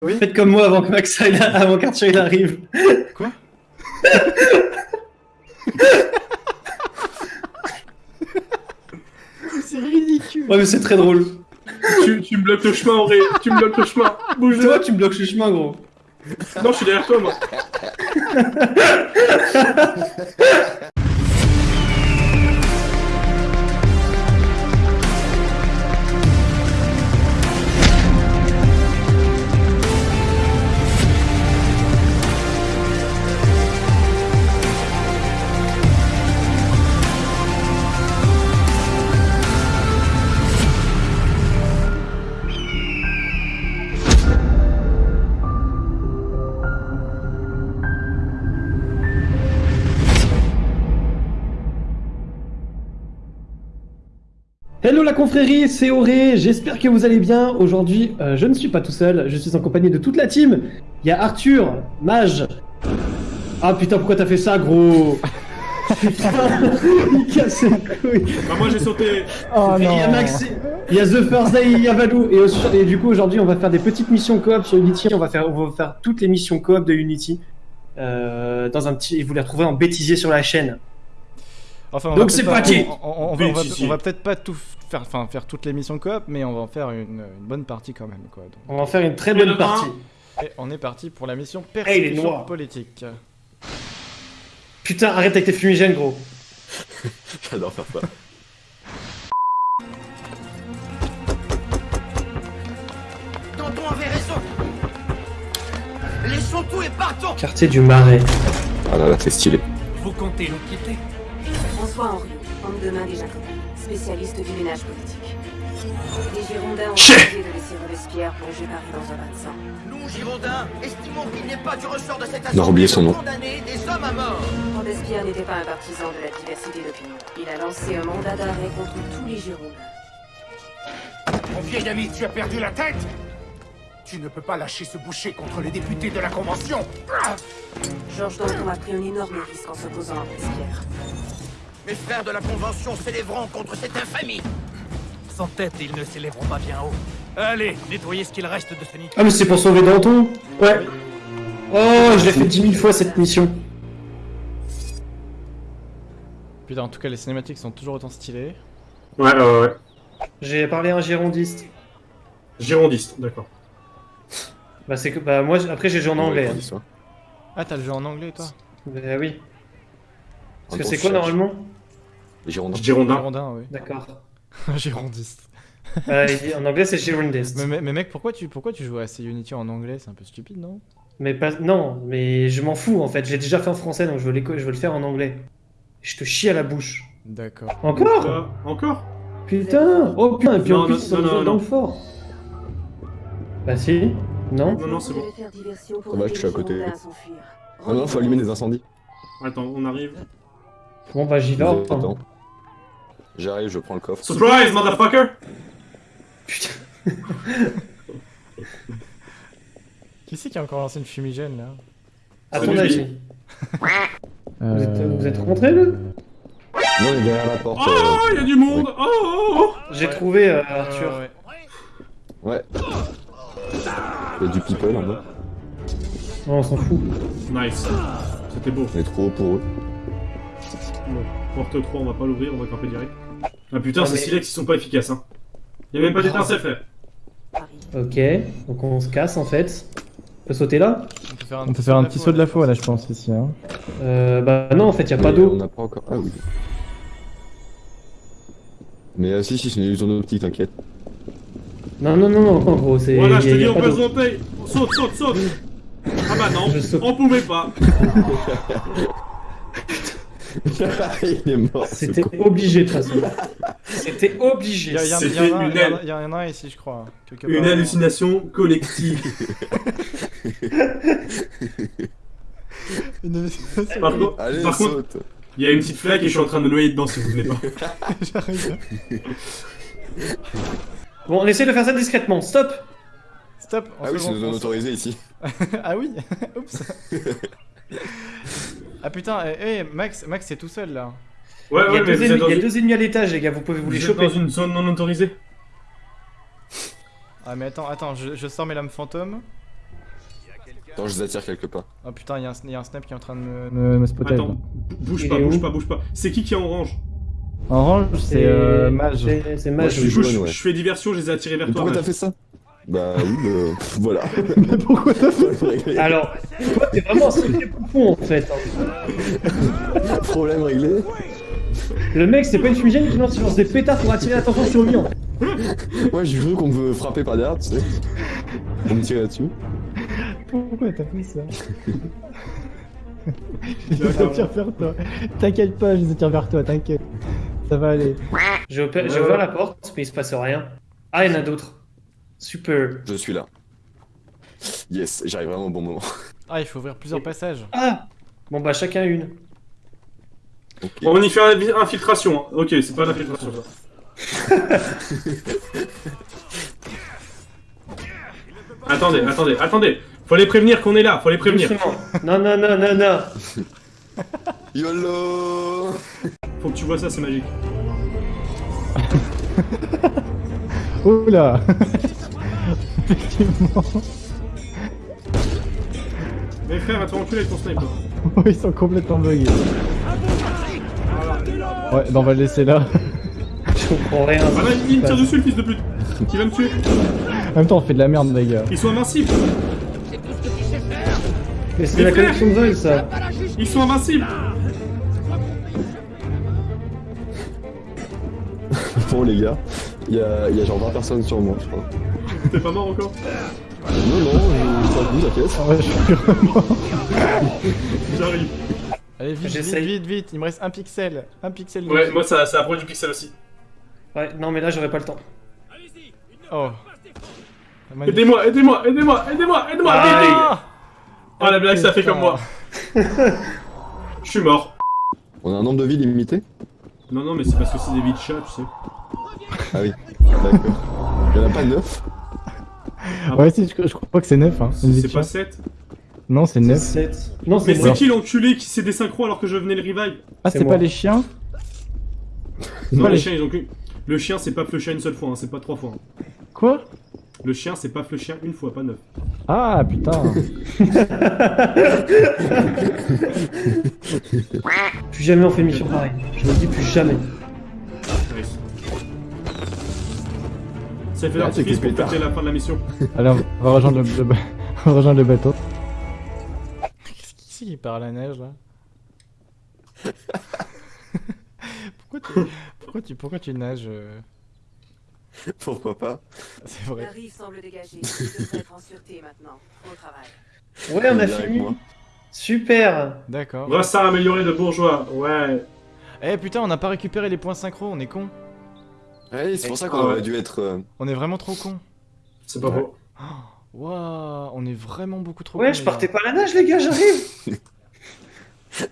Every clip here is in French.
Oui. Faites comme moi avant que Max avant qu'Arthur il arrive. Quoi? C'est ridicule. Ouais, mais c'est très drôle. tu, tu me bloques le chemin, Auré. Tu me bloques le chemin. Bouge Toi, tu me bloques le chemin, gros. Non, je suis derrière toi, moi. confrérie, c'est Auré, j'espère que vous allez bien. Aujourd'hui, euh, je ne suis pas tout seul, je suis en compagnie de toute la team. Il y a Arthur, Mage. Ah putain, pourquoi t'as fait ça, gros? Putain, il casse les couilles. Bah, moi, j'ai sauté. Oh il y a Max, il y a The First Day, il y a Valou. Et du coup, aujourd'hui, on va faire des petites missions coop sur Unity. On va faire, on va faire toutes les missions coop de Unity. Euh, dans un petit, et vous les retrouverez en bêtisier sur la chaîne. Enfin, Donc va c'est peut-être pas- parti. On, on- on va, peut-être pas tout faire, enfin faire toutes les missions coop, mais on va en faire une, une bonne partie quand même, quoi. Donc, On va en faire une très bonne partie. et on est parti pour la mission persécution noir. politique. Putain, arrête avec tes fumigènes, gros. J'adore faire ça. Tonton avait raison. Laissons tout et partons. Quartier du Marais. Ah là là, c'est stylé. Vous comptez nous quitter François Henri, homme de main des Jacobins, spécialiste du ménage politique. Les Girondins ont décidé de laisser Robespierre plonger Paris dans un bain de sang. Nous, Girondins, estimons qu'il n'est pas du ressort de cette assemblée oubliez son nom. condamner des hommes à mort. Robespierre n'était pas un partisan de la diversité d'opinion. Il a lancé un mandat d'arrêt contre tous les Girondins. Mon vieil ami, tu as perdu la tête Tu ne peux pas lâcher ce boucher contre les députés de la Convention Georges Danton a pris un énorme risque en s'opposant à Robespierre. Mes frères de la Convention s'élèveront contre cette infamie. Sans tête, ils ne s'élèveront pas bien haut. Allez, nettoyez ce qu'il reste de ce nid. Ah, mais c'est pour sauver Danton Ouais. Oh, je l'ai fait 10 000 fois cette mission. Putain, en tout cas, les cinématiques sont toujours autant stylées. Ouais, ouais, ouais. J'ai parlé à un girondiste. Girondiste, d'accord. Bah, c'est que. Bah, moi, après, j'ai joué en anglais. hein. Ah, t'as le jeu en anglais, toi? Bah, oui. Parce que c'est quoi normalement? Girondin. Girondin, oui. D'accord. Girondiste. Euh, en anglais, c'est girondiste. Mais, mais, mais mec, pourquoi tu, pourquoi tu joues à ces Unity en anglais? C'est un peu stupide, non? Mais pas. Non, mais je m'en fous en fait. Je l'ai déjà fait en français donc je veux, je veux le faire en anglais. Je te chie à la bouche. D'accord. Encore? Euh, encore? Putain Oh putain, et puis en plus, non, non, non, dans non. le fort. Bah si Non? Non, non, c'est bon. Ça va, je suis à côté. Ah non, faut allumer des incendies. Attends, on arrive. Bon bah j'y vais. hein. Attends. J'arrive, je prends le coffre. Surprise, motherfucker Putain. Qui c'est qui a encore lancé une fumigène, là? À C'est ton lui. avis. Vous êtes, vous êtes rentrés là? Non, il est derrière la porte. Oh, euh, il y a du monde Oh, oh, oh J'ai trouvé euh, Arthur. Euh, ouais. Ouais. Il y a du people en bas. Non, on s'en fout. Nice. C'était beau. On est trop haut pour eux. Bon, porte 3, on va pas l'ouvrir, on va camper direct. Ah putain, Ah, ces mais- silex, ils sont pas efficaces, hein. Il y a même pas d'étincelle, frère. Ok, donc on se casse en fait. On peut sauter là? On peut faire un, On peut faire un petit saut de la foi là, je pense, ici. Hein. euh, Bah non, en fait, y a pas On d'eau. pas encore. Ah oui. Mais euh, si, si, c'est une illusion d'optique, t'inquiète. Non, non, non, non, en gros, c'est. Voilà, je te dis, on peut sauter Saute, saute, saute Ah bah non, on pouvait pas il est mort. C'était obligé de toute façon. C'était obligé. il y, en a- un ici, je crois. quelque Une part. hallucination collective. Une hallucination. Par contre, Allez, par contre, il y a une petite flaque et je suis en train de me noyer dedans si vous venez pas. J'arrive. Bon, on essaie de faire ça discrètement. Stop Stop. en Ah oui, c'est une zone on- autorisée ici. ah oui Oups. ah putain, eh, eh, Max, Max c'est tout seul là. Ouais, il y, ouais, a mais deux ennemis, êtes, dans il y a une... deux ennemis à l'étage, les gars. Vous pouvez vous, vous les choper. dans une zone non autorisée. Ah mais attends, attends, je, je sors mes lames fantômes. Attends, je les attire quelque part. Oh putain, il y, a un sn- y a un snap qui est en train de me, me, me spotter. Attends, bouge pas, bouge pas, bouge pas. C'est qui qui est en orange Orange, c'est euh, mage. C'est je ouais. fais diversion, je les ai attirés vers Mais toi. pourquoi t'as fait ça? Bah oui, euh, voilà. Mais pourquoi t'as fait Alors, toi, t'es vraiment un sacré poupon en fait. hein. Problème réglé. Le mec, c'est pas une fumigène qui lance, il lance des pétards pour attirer l'attention sur lui. Moi, j'ai cru qu'on me frappait par derrière, tu sais. On me tirait dessus. Pourquoi t'as fait ça? Je les attire vers toi. T'inquiète pas, je les attire vers toi, t'inquiète. Ça va aller. J'ai opé- j'ai ouvert la porte, mais il se passe rien. Ah, il y en a d'autres. Super. Je suis là. Yes, j'arrive vraiment au bon moment. Ah, il faut ouvrir plusieurs passages. Ah Bon bah chacun une. Bon, on y fait une infiltration. hein. Ok, c'est pas l'infiltration ça. attendez, attendez, attendez. Faut les prévenir qu'on est là, faut les prévenir. Non, non, non, non, non. YOLO Faut que tu vois ça, c'est magique. Oula Effectivement. Mais frère, va te faire enculer avec ton sniper. Oh, ils sont complètement buggés. Ouais, bah on va le laisser là. Je comprends rien. Ah là, il me tire dessus le fils de pute. Il va me tuer. En même temps, on fait de la merde, les gars. Ils sont invincibles. Mais c'est la frère connexion de vol ça. Ils sont invincibles. Bon, les gars, il y a, y a genre 20 personnes sur moi, je crois. T'es pas mort encore Non, non, je suis pas t'inquiète. Ah ouais, je suis vraiment... J'arrive. Allez, vite, vite, J'essaye. vite, vite. Il me reste un pixel. Un pixel. de Ouais, moi ça, ça approche du pixel aussi. Ouais, non mais là j'aurais pas le temps. Oh. Magnifique. Aidez-moi, aidez-moi, aidez-moi, aidez-moi, aidez-moi. Ah Ah la blague, ça fait comme moi. Je suis mort. On a un nombre de vies limité Non, non, mais c'est parce que c'est des vies de chat, tu sais. Ah oui, d'accord. Il y en a pas 9 Ouais, si, je, je crois que c'est 9, hein. C'est pas de chat. 7. Non, c'est 9. 7. Non, Mais c'est qui l'enculé qui s'est désynchro alors que je venais le revive Ah, C'est pas les chiens Non, pas les chiens, ils ont que. Le chien, c'est pas flusher une seule fois, hein, c'est pas trois fois. hein. Quoi? Le chien, c'est pas flusher une fois, pas neuf. Ah, putain. Plus jamais on fait une mission pareille. Je me dis plus jamais. Ça fait Ah, l'artifice c'est pour fêter la fin de la mission. Allez, on va rejoindre le, on va rejoindre le bateau. Qu'est-ce qui c'est qui part à la neige là pourquoi, tu... pourquoi tu pourquoi tu nages euh Pourquoi pas C'est La vrai. rive semble dégagée. Tu devrais être en sûreté maintenant. Au travail. Ouais, on a fini. Super. D'accord. Brassard amélioré de bourgeois, ouais. Eh putain, on n'a pas récupéré les points synchro, on est con. Ouais, c'est pour ça qu'on ouais. aurait dû être... euh, On est vraiment trop con. C'est pas faux. Waouh, on est vraiment beaucoup trop Ouais, je partais pas à la nage, les gars, j'arrive.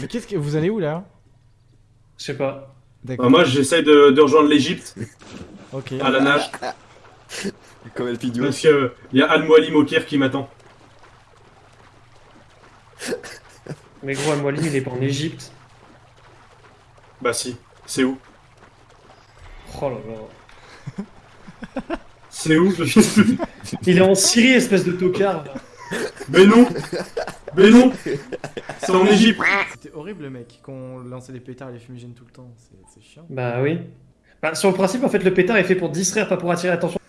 Mais qu'est-ce que vous allez où là? Je sais pas. D'accord. Bah, moi, j'essaye de, de rejoindre l'Egypte Ok. à la nage. Comme El Pidio. Parce que il y a Al-Mualim au Caire qui m'attend. Mais gros, Al-Mualim, il est pas en Égypte. Bah si. C'est où? Oh là là. C'est où Il est en Syrie, espèce de tocard. Mais non Mais non C'est en Égypte C'était horrible le mec, qu'on lançait des pétards et les fumigènes tout le temps. C'est chiant. Bah oui. Bah, sur le principe, en fait, le pétard est fait pour distraire, pas pour attirer l'attention.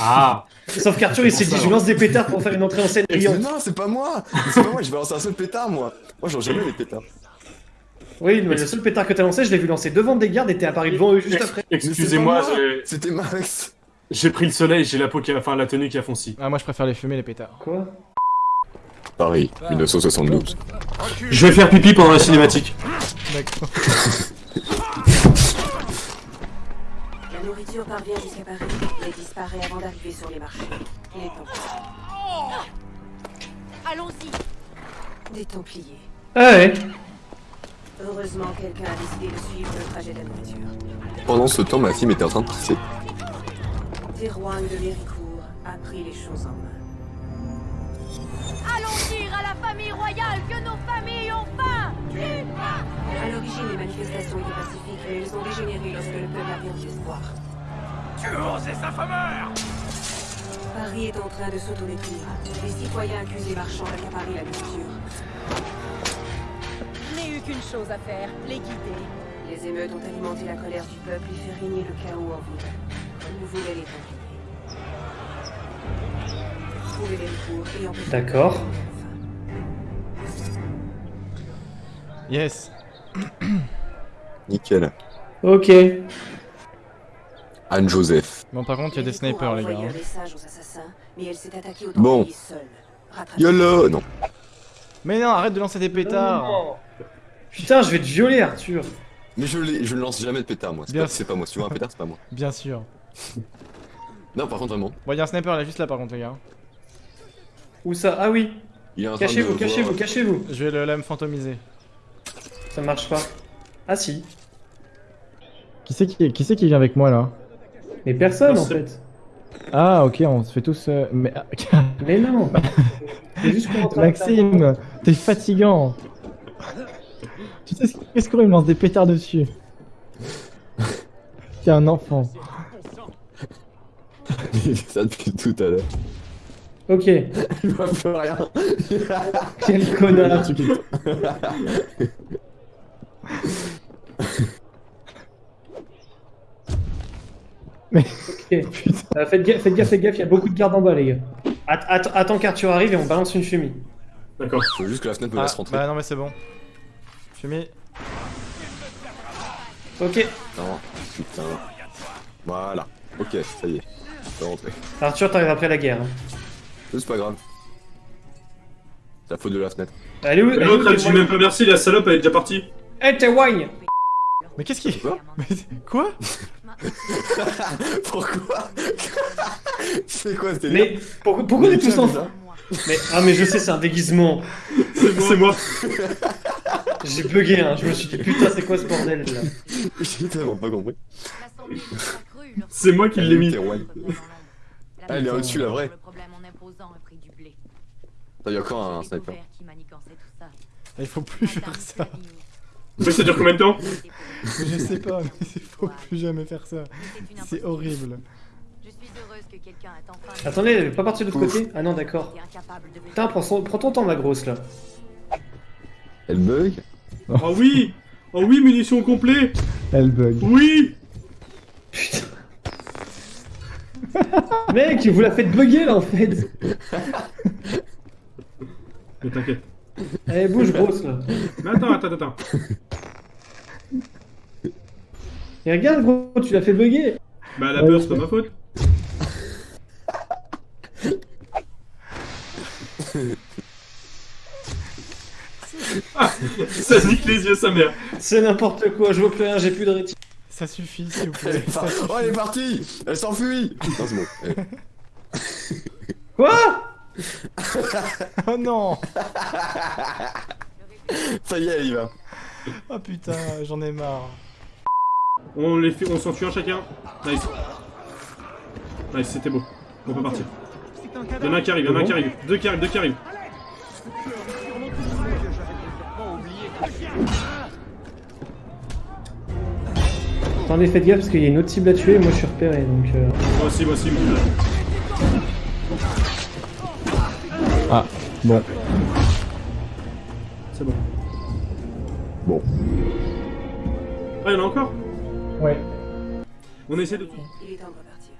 Ah Sauf qu'Arthur, il s'est dit, je lance des pétards pour faire une entrée en scène Mais brillante. non, c'est pas moi C'est pas moi, je vais lancer un seul pétard, moi Moi, j'en jamais les pétards. Oui, mais le seul pétard que t'as lancé, je l'ai vu lancer devant des gardes et t'es apparu devant eux juste après. Excusez-moi, C'était Max j'ai pris le soleil, j'ai la peau qui a... Enfin, la tenue qui a fonci. Ah, moi je préfère les fumer, les pétards. Quoi? Paris, 1972. Je vais faire pipi pendant la cinématique. D'accord. La nourriture parvient jusqu'à Paris, mais disparaît avant d'arriver sur les marchés. Les Templiers. Allons-y. Des Templiers. Ah ouais Heureusement, quelqu'un a décidé de suivre le trajet de la nourriture. Pendant ce temps, ma fille était en train de pisser. Terroir de Méricourt a pris les choses en main. Allons dire à la famille royale que nos familles ont faim. À l'origine, les manifestations étaient pacifiques, mais elles ont dégénéré lorsque le peuple a perdu espoir. Tu oses sa fameur Paris est en train de s'autodétruire. Les citoyens accusent les marchands d'accaparer la culture. Qu'une chose à faire, les guider. Les émeutes ont alimenté la colère du peuple et fait régner le chaos en ville. Comme nous voulaient les. Trouvez les recours et D'accord. Yes. Nickel. Ok. Anne-Joseph. Bon, par contre, il y a des snipers, les gars. hein. Bon. YOLO Non. Mais non, arrête de lancer des pétards. Non. Putain, je vais te violer, Arthur. Mais je, l'ai- je ne lance jamais de pétard, moi. C'est pas, moi. Si tu vois un pétard, c'est pas moi. Bien sûr. Non, par contre, vraiment. Bon, il y a un sniper là, juste là, par contre, les gars. Où ça? Ah oui. Cachez-vous, cachez-vous, cachez-vous. Je vais le, là me fantomiser. Ça marche pas. Ah si. Qui c'est qui, qui, qui vient avec moi là? Mais personne Non, en fait. Ah, ok, on se fait tous. euh, Mais. Mais non. C'est juste Maxime, t'es fatigant. Tu sais ce qu'est-ce qu'on me lance des pétards dessus T'es un enfant. ça depuis tout à l'heure. Ok. Il voit plus rien. Quel connard. Mais- Ok. Euh, faites gaffe, faites gaffe, faites gaffe, il y a beaucoup de gardes en bas, les gars. Att- att- attends qu'Arthur arrive et on balance une fumée. D'accord. Je veux juste que la fenêtre me Ah, laisse rentrer. bah non, mais c'est bon. Fumée. Ok. Non, putain. Voilà. Ok, ça y est. Je peux rentrer. Arthur, t'arrives après la guerre. hein. C'est pas grave. C'est la faute de la fenêtre. Elle est où Et elle est où, L'autre, elle dit même pas merci, la salope, elle est déjà partie. Eh, tes wagnes Mais qu'est-ce qui. Quoi Mais quoi Pourquoi C'est quoi c'était Mais pourquoi, pourquoi on est tous ensemble Mais ah mais je sais c'est un déguisement. C'est moi. J'ai bugué hein. Je me suis dit putain c'est quoi ce bordel là. J'ai tellement pas compris. C'est moi qui l'ai mis. Ah, elle est au-dessus, la vraie. Il y a encore un sniper. Il faut plus faire ça. Mais ça dure combien de temps Je sais pas, mais il faut plus jamais faire ça. C'est horrible. Attendez, elle est pas partie de l'autre côté? Ah non d'accord. Putain prends, son- prends ton temps ma grosse là. Elle bug Oh oui Oh oui, munitions complet Elle bug. Oui Putain. Mec, vous la faites bugger là en fait. Mais t'inquiète. Allez bouge grosse là. Mais attends, attends, attends. Et regarde gros, tu l'as fait bugger. Bah la peur, c'est pas ma faute. Ah, ça nique les yeux, sa mère. C'est n'importe quoi, je vois plus rien, j'ai plus de rétine. Ça suffit, s'il vous Elle plaît. Ça suffit. Oh, elle est partie Elle s'enfuit Non, c'est bon. Eh. Quoi? Oh non Ça y est, elle y va. Oh putain, j'en ai marre. On les fait, on s'en tue un chacun. Nice. Nice, c'était beau. On peut partir. Il y en a un qui arrive, il y en a un qui arrive. Deux qui arrivent, deux qui arrivent. Attendez, faites gaffe parce qu'il y a une autre cible à tuer et moi je suis repéré donc. euh, Moi aussi, moi aussi. Ah, bon. C'est bon. Bon. Ah, il y en a encore? Ouais. On essaie de... Il est temps de repartir.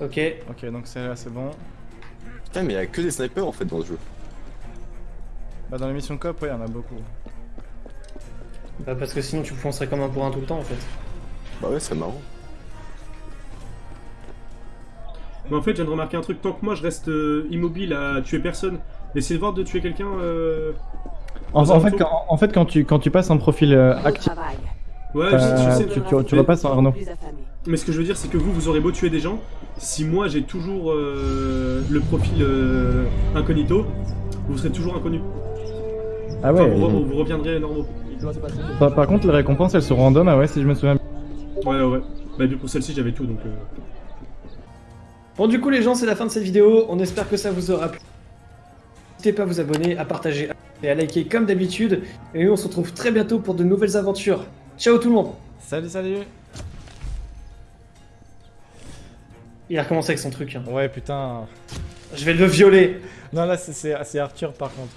Ok. Ok, donc c'est là, c'est bon. Putain, mais il y a que des snipers en fait dans ce jeu. Bah, dans les missions coop, ouais, il y en a beaucoup. Bah parce que sinon tu foncerais comme un pour un tout le temps en fait. Bah ouais, c'est marrant. Mais en fait, je viens de remarquer un truc. Tant que moi, je reste euh, immobile à tuer personne, essayez de voir de tuer quelqu'un... Euh... En, un fait, quand, en fait, quand tu, quand tu passes un profil euh, actif. Ouais, je sais- je Euh, sais. tu- tu- tu repasses en Arnaud. Plus affamé. Mais ce que je veux dire, c'est que vous, vous aurez beau tuer des gens, si moi j'ai toujours euh, le profil euh, incognito, vous serez toujours inconnu. Ah Enfin, ouais. vous, re- vous reviendrez normaux. Par, par contre, les récompenses, elles sont random, ah ouais, si je me souviens. Ouais, ouais, ouais. Bah, du coup, celle-ci, j'avais tout, donc. euh, Bon du coup les gens c'est la fin de cette vidéo, on espère que ça vous aura plu. N'hésitez pas à vous abonner, à partager et à liker comme d'habitude. Et nous on se retrouve très bientôt pour de nouvelles aventures. Ciao tout le monde Salut, salut Il a recommencé avec son truc. hein. Ouais, putain. Je vais le violer. Non, là, c'est Arthur par contre.